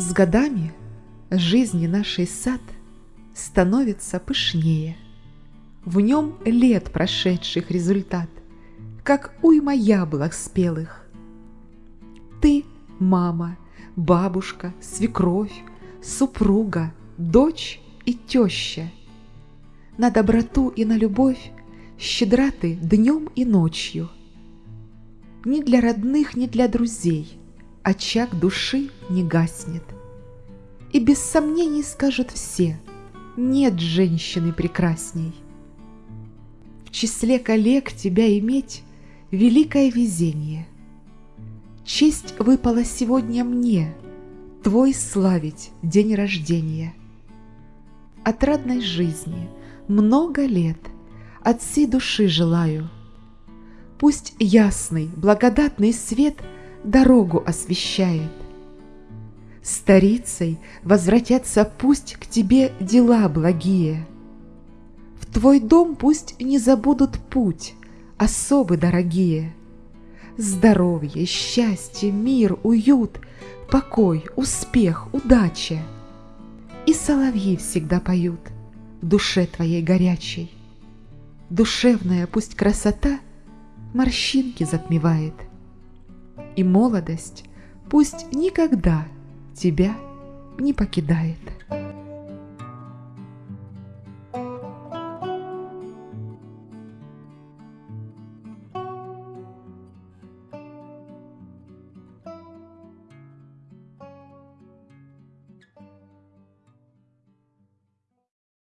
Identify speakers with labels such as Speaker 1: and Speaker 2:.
Speaker 1: С годами жизни нашей сад становится пышнее. В нем лет прошедших результат, как уйма яблок спелых. Ты – мама, бабушка, свекровь, супруга, дочь и теща. На доброту и на любовь щедра ты днем и ночью. Ни для родных, ни для друзей очаг души не гаснет. И без сомнений скажут все, нет женщины прекрасней. В числе коллег тебя иметь — великое везение. Честь выпала сегодня мне, твой славить день рождения. Отрадной жизни много лет от всей души желаю. Пусть ясный, благодатный свет дорогу освещает. Старицей возвратятся пусть к тебе дела благие. В твой дом пусть не забудут путь, особы дорогие. Здоровье, счастье, мир, уют, покой, успех, удача. И соловьи всегда поют в душе твоей горячей. Душевная пусть красота морщинки затмевает. И молодость пусть никогда тебя не покидает.